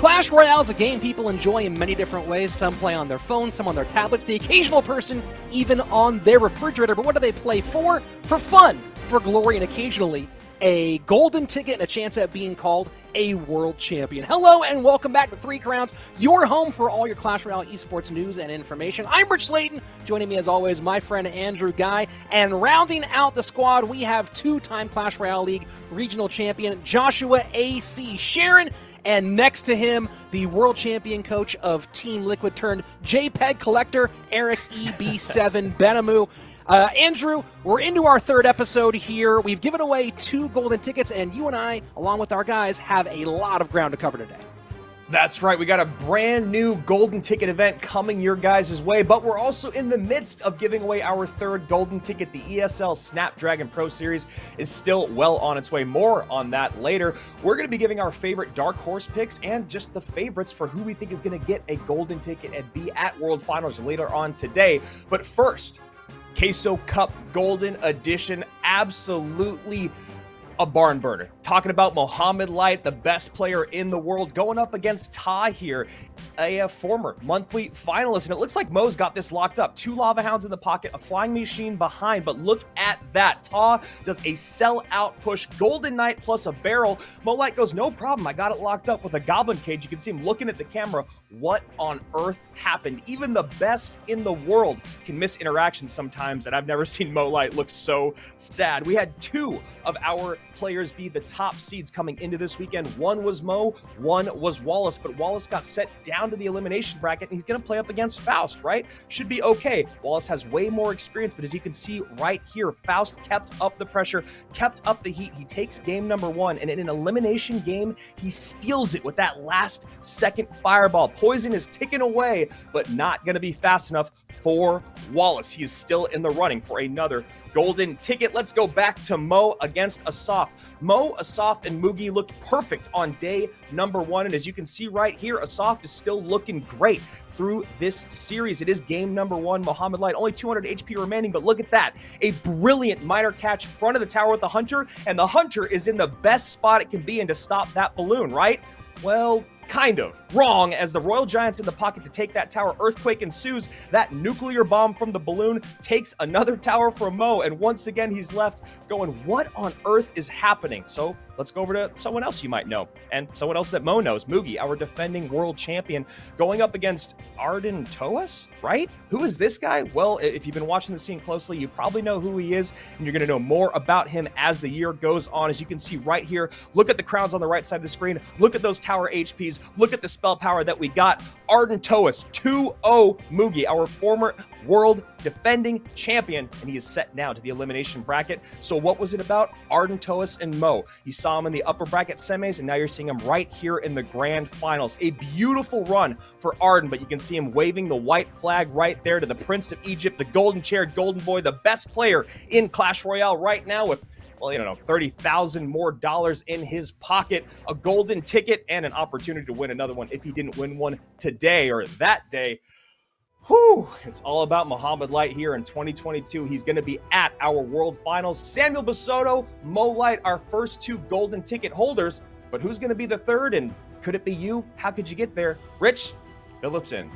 Clash Royale is a game people enjoy in many different ways. Some play on their phones, some on their tablets, the occasional person even on their refrigerator. But what do they play for? For fun, for glory, and occasionally a golden ticket and a chance at being called a world champion. Hello and welcome back to Three Crowns, your home for all your Clash Royale esports news and information. I'm Rich Slayton. Joining me as always, my friend Andrew Guy. And rounding out the squad, we have two-time Clash Royale League regional champion Joshua A.C. Sharon. And next to him, the world champion coach of Team Liquid turned JPEG collector, Eric EB7 Benamu. Uh, Andrew, we're into our third episode here. We've given away two golden tickets, and you and I, along with our guys, have a lot of ground to cover today. That's right, we got a brand new golden ticket event coming your guys' way, but we're also in the midst of giving away our third golden ticket. The ESL Snapdragon Pro Series is still well on its way. More on that later. We're going to be giving our favorite Dark Horse picks and just the favorites for who we think is going to get a golden ticket and be at World Finals later on today. But first, Queso Cup Golden Edition. Absolutely a barn burner. Talking about Mohamed Light, the best player in the world, going up against Ta here, a, a, former monthly finalist. And it looks like Mo's got this locked up. Two Lava Hounds in the pocket, a Flying Machine behind. But look at that. Ta does a sell-out push. Golden Knight plus a barrel. Mo Light goes, no problem. I got it locked up with a Goblin Cage. You can see him looking at the camera. What on earth happened? Even the best in the world can miss interactions sometimes. And I've never seen Mo Light look so sad. We had two of our players be the top seeds coming into this weekend. One was Mo, one was Wallace, but Wallace got set down to the elimination bracket and he's going to play up against Faust, right? Should be okay. Wallace has way more experience, but as you can see right here, Faust kept up the pressure, kept up the heat. He takes game number one, and in an elimination game, he steals it with that last second fireball. Poison is ticking away, but not going to be fast enough for Wallace. He is still in the running for another golden ticket. Let's go back to Mo against Asaf. Mo, Asaf, and Mugi looked perfect on day number one. And as you can see right here, Asaf is still looking great through this series. It is game number one. Mohamed Light, only 200 HP remaining, but look at that. A brilliant Miner catch front of the tower with the Hunter, and the Hunter is in the best spot it can be in to stop that balloon, right? Well, kind of wrong as the Royal Giants in the pocket to take that tower. Earthquake ensues. That nuclear bomb from the balloon takes another tower from Mo. And once again, he's left going, what on earth is happening? So let's go over to someone else you might know and someone else that Mo knows. Mugi, our defending world champion, going up against Arden Toas, right? Who is this guy? Well, if you've been watching the scene closely, you probably know who he is, and you're going to know more about him as the year goes on. As you can see right here, look at the crowns on the right side of the screen. Look at those tower HPs. Look at the spell power that we got. Arden Toas, 2-0 Mugi, our former world defending champion, and he is set now to the elimination bracket. So what was it about? Arden Toas and Mo. You saw him in the upper bracket semis, and now you're seeing him right here in the grand finals. A beautiful run for Arden, but you can see him waving the white flag right there to the Prince of Egypt, the golden chair, golden boy, the best player in Clash Royale right now with well, you don't know, 30,000 more dollars in his pocket, a golden ticket, and an opportunity to win another one if he didn't win one today or that day. Whew, it's all about Mohamed Light here in 2022. He's going to be at our World Finals. Samuel Basoto, Mo Light, our first two golden ticket holders. But who's going to be the third? And could it be you? How could you get there? Rich, fill us in.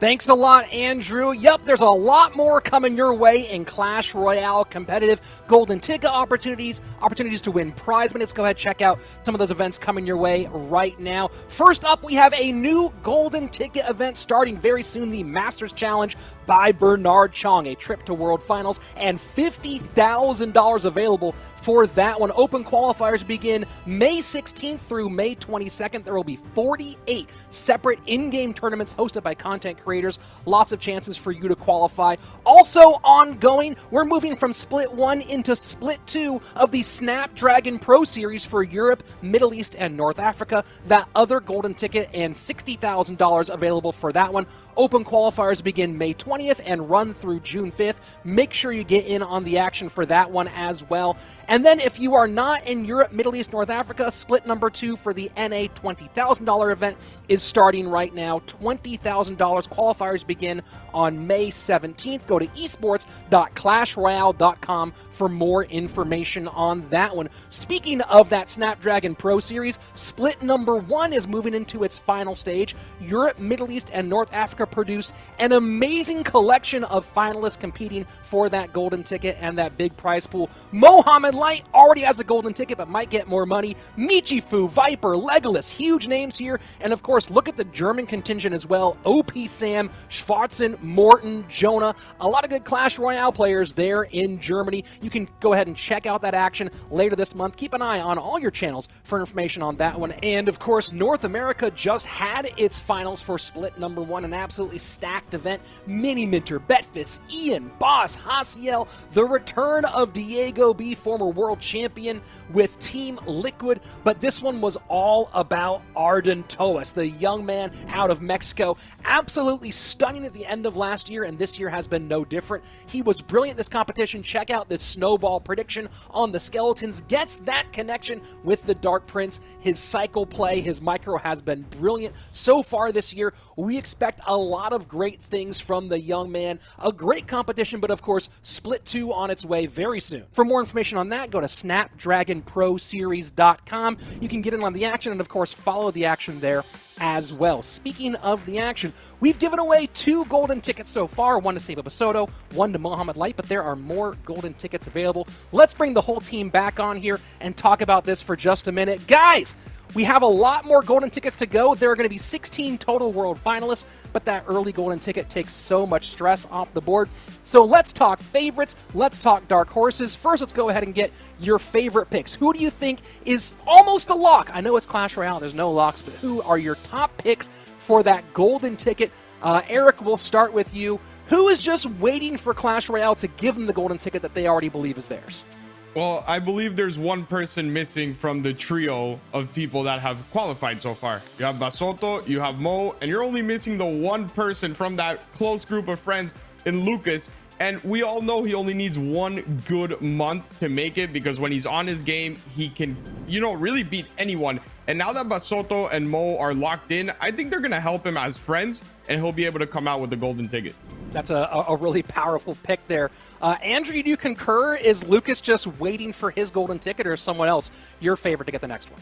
Thanks a lot, Andrew. Yep, there's a lot more coming your way in Clash Royale competitive golden ticket opportunities, opportunities to win prize. Let's go ahead check out some of those events coming your way right now. First up, we have a new golden ticket event starting very soon, the Masters Challenge by Bernard Chong, a trip to World Finals, and $50,000 available for that one. Open qualifiers begin May 16th through May 22nd. There will be 48 separate in-game tournaments hosted by content creators. Lots of chances for you to qualify. Also ongoing, we're moving from Split 1 into Split 2 of the Snapdragon Pro Series for Europe, Middle East, and North Africa. That other golden ticket and $60,000 available for that one Open qualifiers begin May 20th and run through June 5th. Make sure you get in on the action for that one as well. And then if you are not in Europe, Middle East, North Africa, split number two for the NA $20,000 event is starting right now. $20,000 qualifiers begin on May 17th. Go to esports.clashroyale.com for more information on that one. Speaking of that Snapdragon Pro Series, split number one is moving into its final stage. Europe, Middle East, and North Africa produced an amazing collection of finalists competing for that golden ticket and that big prize pool. Mohammed Light already has a golden ticket, but might get more money. Michifu, Viper, Legolas, huge names here. And of course, look at the German contingent as well. OP Sam, Schwarzen, Morten, Jonah. A lot of good Clash Royale players there in Germany. You can go ahead and check out that action later this month. Keep an eye on all your channels for information on that one. And of course, North America just had its finals for split number one, an absolutely stacked event. Mini Minter, Betfis, Ian, Boss, Hasiel, the return of Diego B, former world champion with Team Liquid, but this one was all about Arden Toas, the young man out of Mexico. Absolutely stunning at the end of last year, and this year has been no different. He was brilliant this competition. Check out this snowball prediction on the Skeletons. Gets that connection with the Dark Prince. His cycle play, his micro has been brilliant so far this year. We expect a lot of great things from the young man. A great competition, but of course, Split 2 on its way very soon. For more information on that, go to snapdragonproseries.com. You can get in on the action and, of course, follow the action there as well. Speaking of the action, we've given away two golden tickets so far, one to Seba Basoto, one to Mohamed Light, but there are more golden tickets available. Let's bring the whole team back on here and talk about this for just a minute. Guys, we have a lot more golden tickets to go. There are going to be 16 total world finalists, but that early golden ticket takes so much stress off the board. So let's talk favorites. Let's talk dark horses. First, let's go ahead and get your favorite picks. Who do you think is almost a lock? I know it's Clash Royale, there's no locks, but who are your top picks for that golden ticket? Uh, Eric, we'll start with you. Who is just waiting for Clash Royale to give them the golden ticket that they already believe is theirs? Well, I believe there's one person missing from the trio of people that have qualified so far. You have Basoto, you have Mo, and you're only missing the one person from that close group of friends in Lucas. And we all know he only needs one good month to make it because when he's on his game, he can, you know, really beat anyone. And now that Basoto and Mo are locked in, I think they're going to help him as friends and he'll be able to come out with the golden ticket. That's a, a really powerful pick there. Uh, Andrew, do you concur? Is Lucas just waiting for his golden ticket or someone else your favorite to get the next one?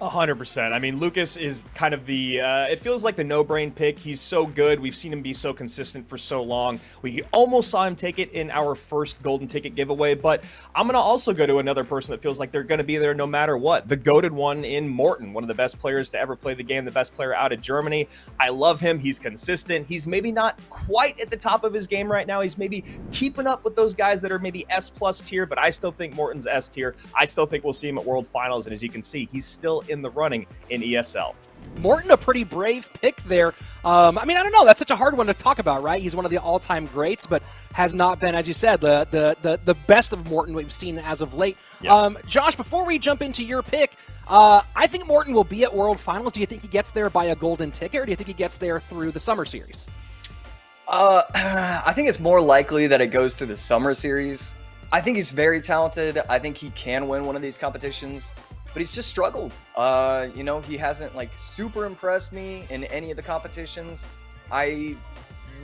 Hundred percent. I mean, Lucas is kind of the. Uh, it feels like the no-brain pick. He's so good. We've seen him be so consistent for so long. We almost saw him take it in our first golden ticket giveaway. But I'm gonna also go to another person that feels like they're gonna be there no matter what. The goaded one in Morten, one of the best players to ever play the game, the best player out of Germany. I love him. He's consistent. He's maybe not quite at the top of his game right now. He's maybe keeping up with those guys that are maybe S plus tier, but I still think Morten's S tier. I still think we'll see him at World Finals, and as you can see, he's still in the running in ESL. Morten, a pretty brave pick there. Um, I mean, I don't know. That's such a hard one to talk about, right? He's one of the all-time greats, but has not been, as you said, the the the, the best of Morten we've seen as of late. Yep. Um, Josh, before we jump into your pick, uh, I think Morten will be at World Finals. Do you think he gets there by a golden ticket, or do you think he gets there through the Summer Series? Uh, I think it's more likely that it goes through the Summer Series. I think he's very talented. I think he can win one of these competitions but he's just struggled. Uh, you know, he hasn't like super impressed me in any of the competitions. I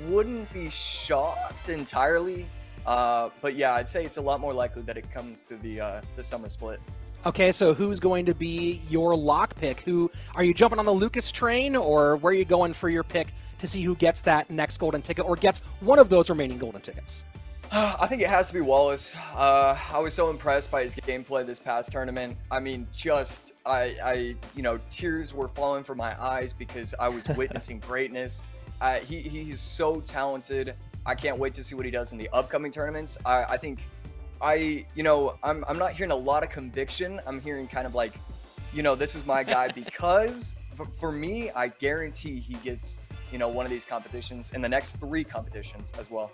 wouldn't be shocked entirely, uh, but yeah, I'd say it's a lot more likely that it comes through the uh, the summer split. Okay, so who's going to be your lock pick? Who are you jumping on the Lucas train, or where are you going for your pick to see who gets that next golden ticket, or gets one of those remaining golden tickets? I think it has to be Wallace. Uh, I was so impressed by his gameplay this past tournament. I mean, just I, I, you know, tears were falling from my eyes because I was witnessing greatness. Uh, he he's so talented. I can't wait to see what he does in the upcoming tournaments. I, I think I, you know, I'm I'm not hearing a lot of conviction. I'm hearing kind of like, you know, this is my guy because for, for me, I guarantee he gets, you know, one of these competitions in the next three competitions as well.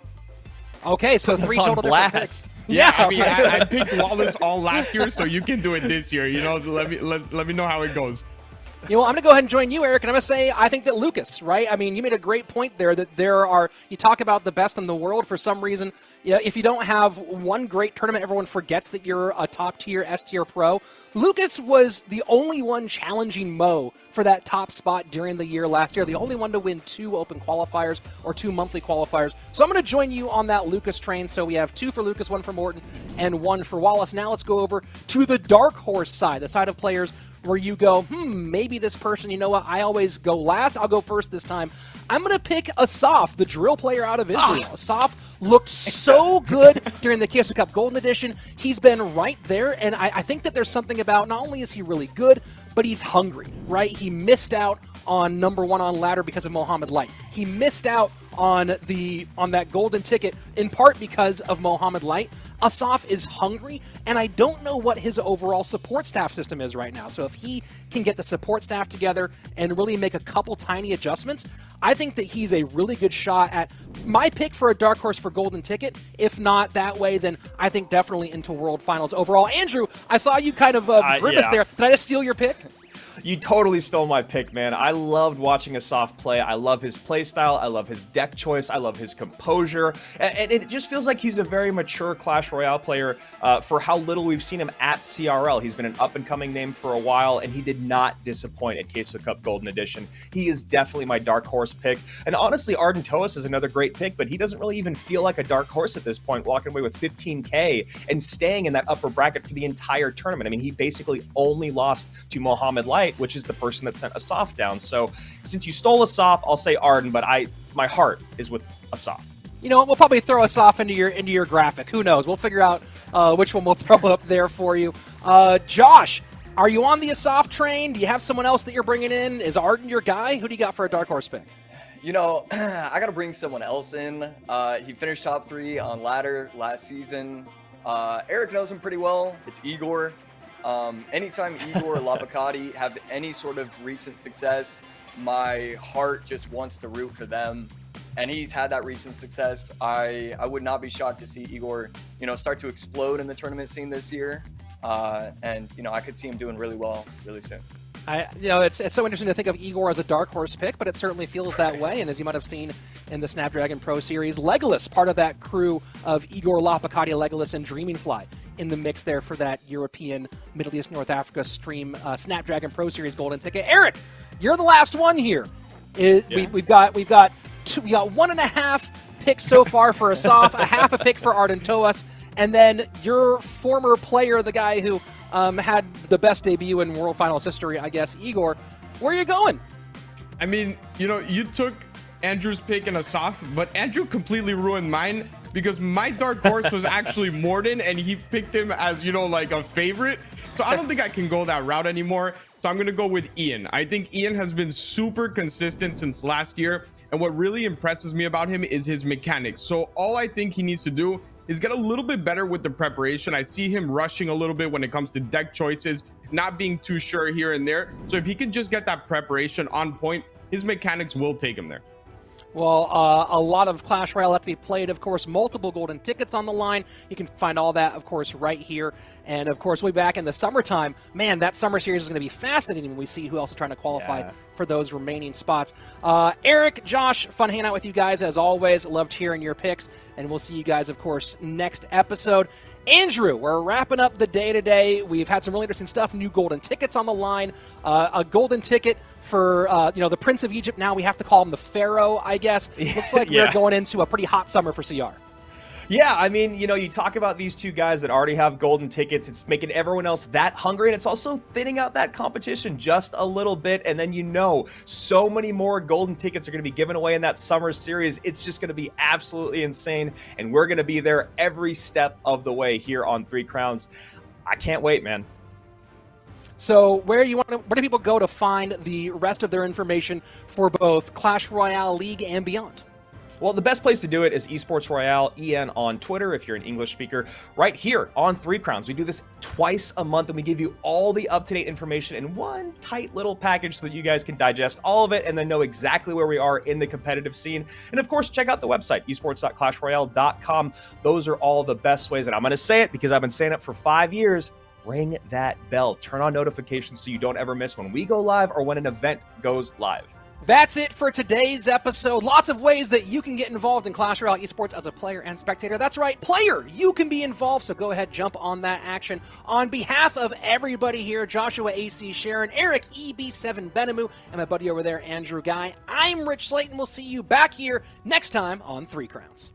Okay, so three total blast. different picks. Yeah, yeah I mean, I, I, picked Wallace all last year, so you can do it this year. You know, let me let, let me know how it goes. You know, I'm going to go ahead and join you, Eric, and I'm going to say I think that Lucas, right? I mean, you made a great point there that there are, you talk about the best in the world for some reason. You know, if you don't have one great tournament, everyone forgets that you're a top tier, S tier pro. Lucas was the only one challenging Mo for that top spot during the year last year, the only one to win two open qualifiers or two monthly qualifiers. So I'm going to join you on that Lucas train. So we have two for Lucas, one for Morton, and one for Wallace. Now let's go over to the dark horse side, the side of players where you go, hmm, maybe this person, you know what, I always go last, I'll go first this time. I'm going to pick Asaf, the drill player out of ah. Israel. Asaf looked so good during the Queso Cup Golden Edition. He's been right there, and I, I think that there's something about not only is he really good, but he's hungry, right? He missed out on number one on ladder because of Mohammed Light. He missed out on the on that golden ticket in part because of Mohammed Light. Asaf is hungry, and I don't know what his overall support staff system is right now. So if he can get the support staff together and really make a couple tiny adjustments, I think that he's a really good shot at my pick for a dark horse for golden ticket. If not that way, then I think definitely into world finals overall. Andrew, I saw you kind of uh, grimace uh, yeah. there. Did I just steal your pick? You totally stole my pick, man. I loved watching Asaf play. I love his play style. I love his deck choice. I love his composure. And, it just feels like he's a very mature Clash Royale player uh, for how little we've seen him at CRL. He's been an up-and-coming name for a while, and he did not disappoint at Queso Cup Golden Edition. He is definitely my dark horse pick. And honestly, Arden Toas is another great pick, but he doesn't really even feel like a dark horse at this point, walking away with 15K and staying in that upper bracket for the entire tournament. I mean, he basically only lost to Mohamed Light which is the person that sent Asaf down. So since you stole Asaf, I'll say Arden, but I my heart is with Asaf. You know, we'll probably throw Asaf into your into your graphic. Who knows? We'll figure out uh, which one we'll throw up there for you. Uh, Josh, are you on the Asaf train? Do you have someone else that you're bringing in? Is Arden your guy? Who do you got for a dark horse pick? You know, I got to bring someone else in. Uh, he finished top three on ladder last season. Uh, Eric knows him pretty well. It's Igor. Um, anytime Igor or Lapacati have any sort of recent success, my heart just wants to root for them. And he's had that recent success. I, I would not be shocked to see Igor, you know, start to explode in the tournament scene this year. Uh, and, you know, I could see him doing really well really soon. I, you know, it's, it's so interesting to think of Igor as a dark horse pick, but it certainly feels that way. And as you might have seen in the Snapdragon Pro Series, Legolas, part of that crew of Igor Lapacati, Legolas, and Dreaming Fly in the mix there for that European, Middle East, North Africa stream uh, Snapdragon Pro Series golden ticket. Eric, you're the last one here. It, yeah. we, have got we've got two, we got one and a half picks so far for Asaf, a half a pick for Arden Toas, and then your former player, the guy who um, had the best debut in World Finals history, I guess, Igor. Where are you going? I mean, you know, you took Andrew's pick and Asaf, but Andrew completely ruined mine because my dark horse was actually Morten and he picked him as, you know, like a favorite. So I don't think I can go that route anymore. So I'm going to go with Ian. I think Ian has been super consistent since last year. And what really impresses me about him is his mechanics. So all I think he needs to do is get a little bit better with the preparation. I see him rushing a little bit when it comes to deck choices, not being too sure here and there. So if he can just get that preparation on point, his mechanics will take him there. Well, uh, a lot of Clash Royale left to be played. Of course, multiple golden tickets on the line. You can find all that, of course, right here. And, of course, we'll be back in the summertime. Man, that summer series is going to be fascinating when we see who else is trying to qualify yeah. for those remaining spots. Uh, Eric, Josh, fun hanging out with you guys as always. Loved hearing your picks. And we'll see you guys, of course, next episode. Andrew, we're wrapping up the day today. We've had some really interesting stuff. New golden tickets on the line. Uh, a golden ticket for uh, you know the Prince of Egypt. Now we have to call him the Pharaoh, I guess. Looks like yeah. we're going into a pretty hot summer for CR. Yeah, I mean, you know, you talk about these two guys that already have golden tickets. It's making everyone else that hungry, and it's also thinning out that competition just a little bit. And then you know, so many more golden tickets are going to be given away in that summer series. It's just going to be absolutely insane, and we're going to be there every step of the way here on Three Crowns. I can't wait, man. So where you want to, where do people go to find the rest of their information for both Clash Royale League and beyond? Well, the best place to do it is Esports Royale EN on Twitter if you're an English speaker. Right here on Three Crowns, we do this twice a month and we give you all the up-to-date information in one tight little package so that you guys can digest all of it and then know exactly where we are in the competitive scene. And of course, check out the website, esports.clashroyale.com. Those are all the best ways, and I'm going to say it because I've been saying it for five years ring that bell. Turn on notifications so you don't ever miss when we go live or when an event goes live. That's it for today's episode. Lots of ways that you can get involved in Clash Royale esports as a player and spectator. That's right, player, you can be involved, so go ahead, jump on that action. On behalf of everybody here, Joshua AC Sharon, Eric EB7 Benemu, and my buddy over there, Andrew Guy, I'm Rich Slayton. We'll see you back here next time on Three Crowns.